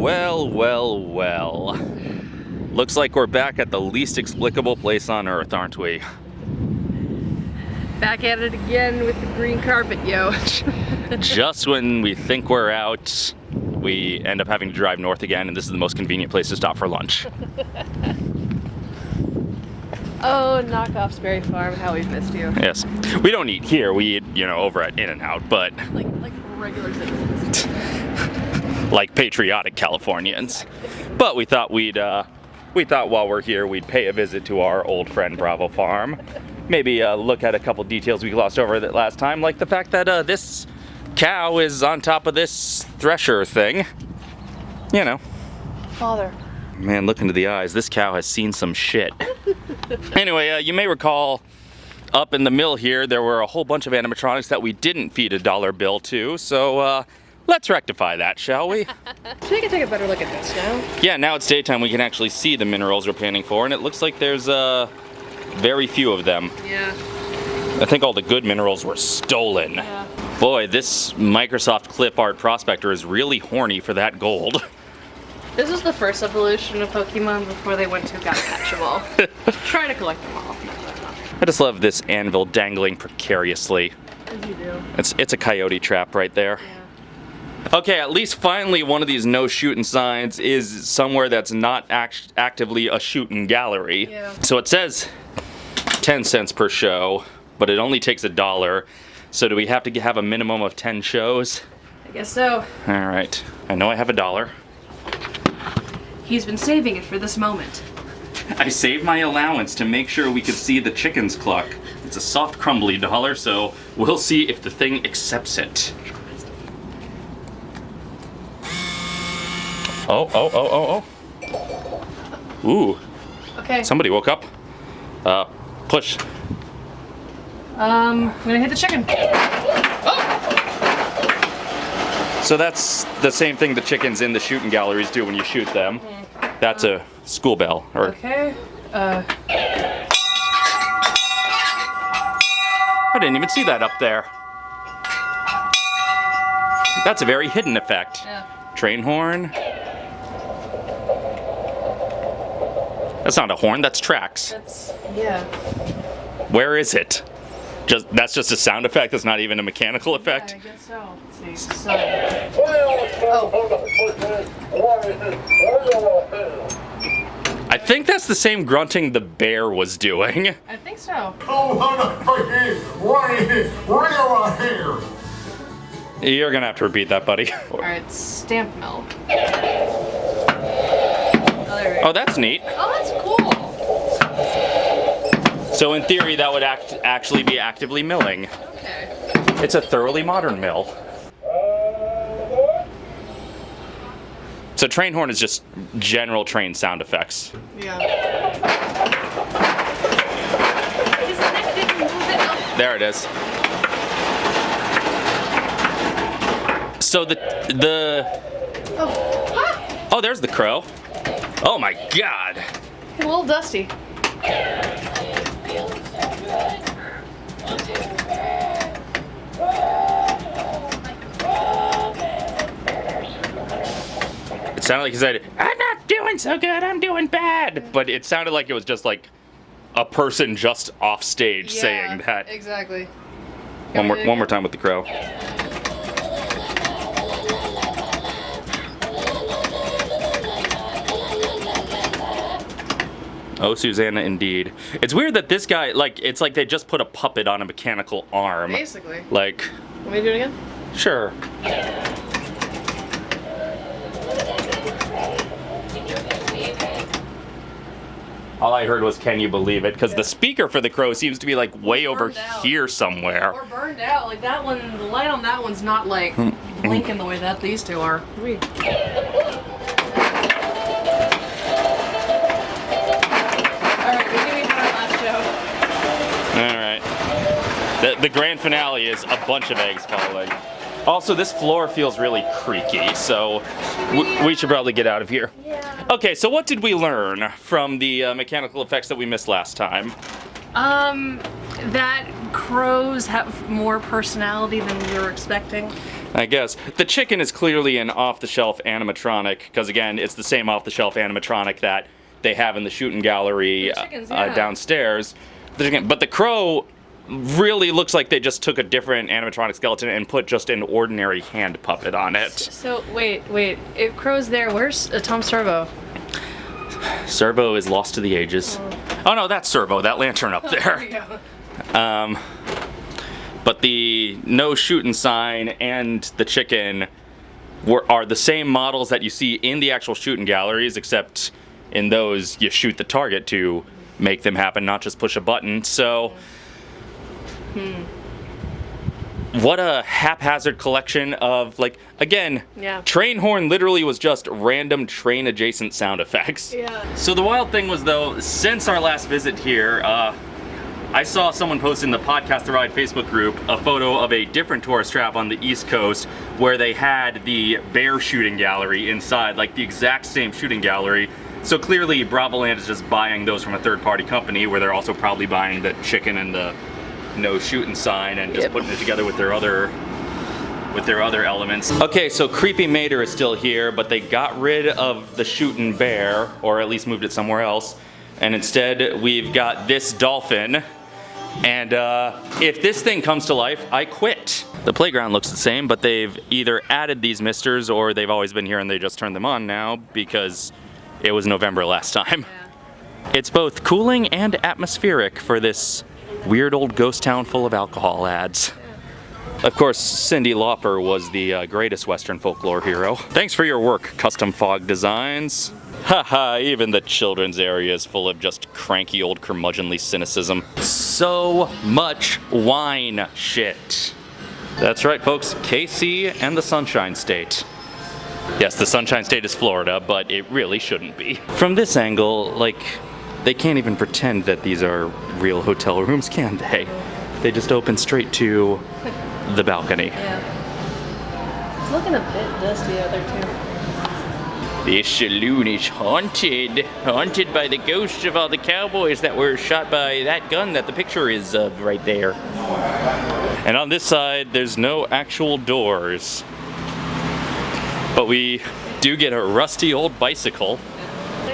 Well, well, well. Looks like we're back at the least explicable place on Earth, aren't we? Back at it again with the green carpet, yo. Just when we think we're out, we end up having to drive north again, and this is the most convenient place to stop for lunch. oh, knockoff Sperry Farm, how we've missed you. Yes. We don't eat here, we eat, you know, over at In-N-Out, but Like, like regular citizens. like patriotic Californians. But we thought we'd, uh, we thought while we're here, we'd pay a visit to our old friend Bravo Farm. Maybe uh, look at a couple details we glossed over that last time, like the fact that uh, this cow is on top of this thresher thing. You know, Father. man, look into the eyes. This cow has seen some shit. anyway, uh, you may recall up in the mill here, there were a whole bunch of animatronics that we didn't feed a dollar bill to, so uh, let's rectify that, shall we? Should I take a better look at this now? Yeah, now it's daytime, we can actually see the minerals we're panning for, and it looks like there's uh, very few of them. Yeah. I think all the good minerals were stolen. Yeah. Boy, this Microsoft clip art prospector is really horny for that gold. This is the first evolution of Pokemon before they went to Gotta Catch 'em all. Try to collect them all. I just love this anvil dangling precariously. As you do. It's, it's a coyote trap right there. Yeah. Okay, at least finally one of these no shooting signs is somewhere that's not act actively a shooting gallery. Yeah. So it says 10 cents per show, but it only takes a dollar. So do we have to have a minimum of 10 shows? I guess so. All right, I know I have a dollar. He's been saving it for this moment. I saved my allowance to make sure we could see the chickens cluck. It's a soft crumbly dollar, so we'll see if the thing accepts it. Oh, oh, oh, oh, oh. Ooh, Okay. somebody woke up. Uh, push. Um, I'm gonna hit the chicken. So that's the same thing the chickens in the shooting galleries do when you shoot them. That's a school bell, or Okay. Uh, I didn't even see that up there. That's a very hidden effect. yeah. Train horn. That's not a horn, that's tracks. That's, yeah. Where is it? Just that's just a sound effect, that's not even a mechanical effect. I guess so. Let's see. So, oh, I think that's the same grunting the bear was doing. I think so. You're gonna have to repeat that, buddy. Alright, stamp mill. Oh, there we go. That's neat. Oh, that's cool. So in theory, that would act actually be actively milling. Okay. It's a thoroughly modern mill. So train horn is just general train sound effects. Yeah. His neck didn't move it up. There it is. So the the Oh, ah! oh, there's the crow. Oh my god. A little dusty. It sounded like he said, "I'm not doing so good. I'm doing bad," but it sounded like it was just like a person just off stage saying that. Exactly. One more one more time with the crow. Oh, Susanna, indeed. It's weird that this guy, like, it's like they just put a puppet on a mechanical arm. Basically. Like, Want me to do it again? sure. All I heard was, can you believe it? Because the speaker for the crow seems to be like way over out. here somewhere. Or burned out. Like that one, the light on that one's not like Hmm. blinking the way that these two are. The, the grand finale is a bunch of eggs falling. Also, this floor feels really creaky, so we should probably get out of here. Yeah. Okay, so what did we learn from the uh, mechanical effects that we missed last time? Um, that crows have more personality than we were expecting. I guess. The chicken is clearly an off-the-shelf animatronic, because again, it's the same off-the-shelf animatronic that they have in the shooting gallery The chickens, uh, downstairs. The chicken, but the crow really looks like they just took a different animatronic skeleton and put just an ordinary hand puppet on it. So wait, wait. If Crow's there, where's uh, Tom Servo? Servo is lost to the ages. Oh no, that's Servo, that lantern up there. Um, but the no shooting sign and the chicken were, are the same models that you see in the actual shooting galleries, except in those you shoot the target to make them happen, not just push a button. So, what a haphazard collection of like again, Yeah. train horn literally was just random train adjacent sound effects. Yeah. So the wild thing was though, since our last visit here, uh, I saw someone post in the Podcast The Ride Facebook group a photo of a different tourist trap on the East Coast where they had the bear shooting gallery inside, like the exact same shooting gallery. So clearly Bravoland is just buying those from a third party company where they're also probably buying the chicken and the no shooting sign and just Yep. putting it together with their other with their other elements. Okay, so Creepy Mater is still here, but they got rid of the shooting bear, or at least moved it somewhere else. And instead, we've got this dolphin. And uh, if this thing comes to life, I quit. The playground looks the same, but they've either added these misters or they've always been here and they just turned them on now because it was November last time. It's both cooling and atmospheric for this weird old ghost town full of alcohol ads. Of course, Cyndi Lauper was the uh, greatest Western folklore hero. Thanks for your work, Custom Fog Designs. Haha, even the children's area is full of just cranky old curmudgeonly cynicism. So much wine shit. That's right, folks, KC and the Sunshine State. Yes, the Sunshine State is Florida, but it really shouldn't be. From this angle, like, they can't even pretend that these are real hotel rooms, can they? They just open straight to the balcony. Yeah. It's looking a bit dusty out there too. This saloon is haunted. Haunted by the ghosts of all the cowboys that were shot by that gun that the picture is of right there. And on this side, there's no actual doors. But we do get a rusty old bicycle.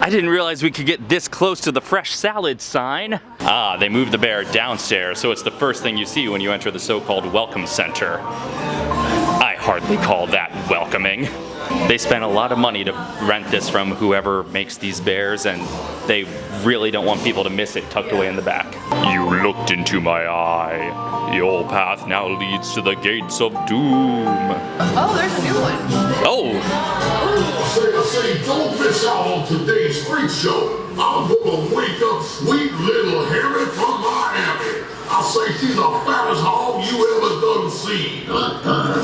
I didn't realize we could get this close to the fresh salad sign. Ah, they moved the bear downstairs, so it's the first thing you see when you enter the so-called welcome center. I hardly call that welcoming. They spent a lot of money to rent this from whoever makes these bears, and they really don't want people to miss it tucked away in the back. You looked into my eye. Your path now leads to the gates of doom. Oh, there's a new one. Oh, I say, I say, don't miss out on today's freak show. I'm gonna wake up sweet little Harry from Miami. I say she's the fattest hog you ever done seen.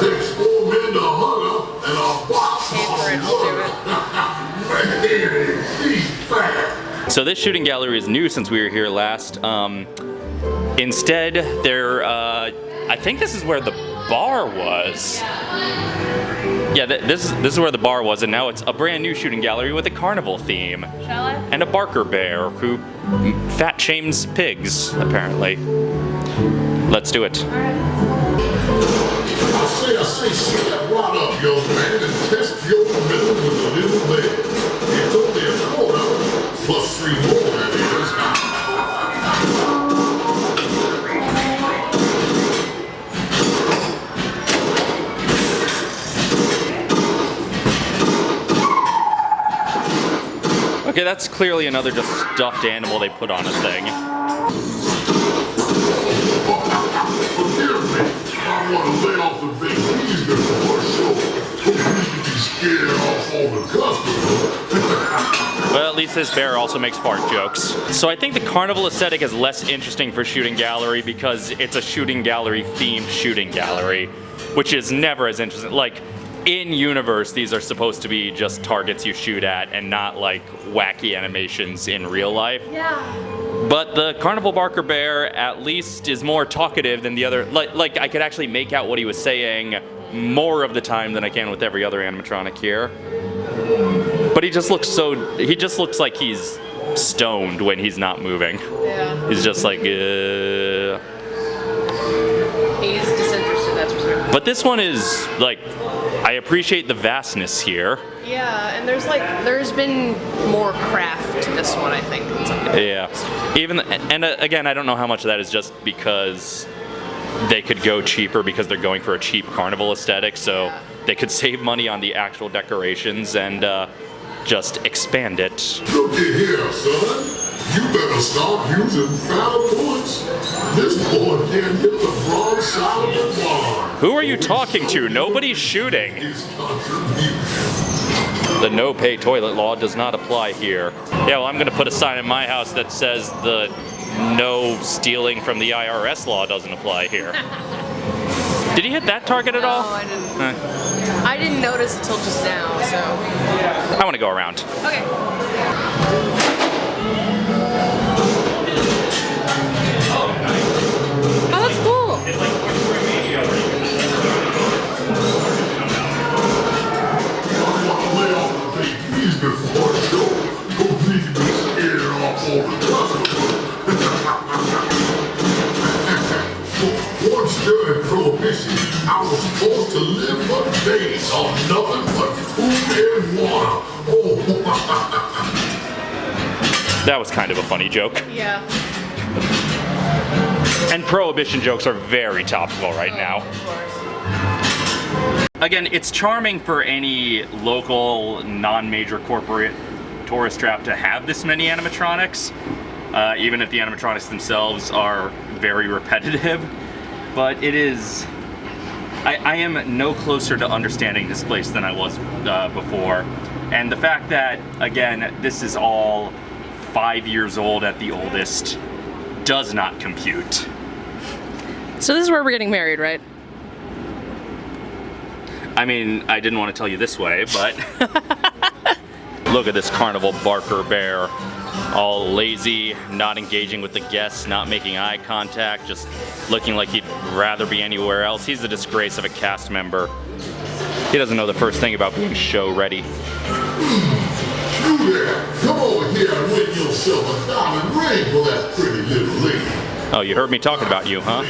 Takes four men to hug her and a box Pay for it, I'll do it. Man, she's fat. So this shooting gallery is new since we were here last. Um, instead, there, uh, I think this is where the bar was. Yeah, th- this is this is where the bar was, and now it's a brand new shooting gallery with a carnival theme Shall I? and a Barker bear who fat shames pigs apparently. Let's do it. I say, I say, step right up, young man, and test your commitment with a little bit. Okay, that's clearly another just stuffed animal they put on a thing. Well, at least this bear also makes fart jokes. So I think the carnival aesthetic is less interesting for shooting gallery because it's a shooting gallery themed shooting gallery, which is never as interesting. Like in universe, these are supposed to be just targets you shoot at and not like wacky animations in real life. Yeah. But the Carnival Barker Bear at least is more talkative than the other. Like, like I could actually make out what he was saying more of the time than I can with every other animatronic here. But he just looks so. He just looks like he's stoned when he's not moving. Yeah. He's just like, uh. He's disinterested, that's for sure. But this one is like, I appreciate the vastness here. Yeah, and there's like there's been more craft to this one, I think. than some of the- Yeah. Even and uh, again, I don't know how much of that is just because they could go cheaper because they're going for a cheap carnival aesthetic, so Yeah. they could save money on the actual decorations and uh, just expand it. Look at here, son. You better start using foul points. This boy can't hit the broad side of the barn. Who are you talking to? Nobody's shooting. The no pay toilet law does not apply here. Yeah, well, I'm going to put a sign in my house that says the no stealing from the IRS law doesn't apply here. Did he hit that target at No, all? I didn't. Eh, I didn't notice until just now. So I want to go around. okay. Water. Oh, That was kind of a funny joke. Yeah. And prohibition jokes are very topical right now. Of course. Again, it's charming for any local, non-major corporate tourist trap to have this many animatronics, uh, even if the animatronics themselves are very repetitive. But it is, I, I am no closer to understanding this place than I was uh, before. And the fact that, again, this is all five years old at the oldest does not compute. So this is where we're getting married, right? I mean, I didn't want to tell you this way, but look at this carnival Barker bear. All lazy, not engaging with the guests, not making eye contact, just looking like he'd rather be anywhere else. He's the disgrace of a cast member. He doesn't know the first thing about being show ready. Come over here and win yourself a diamond ring for that pretty little lady. Oh, you heard me talking about you, huh?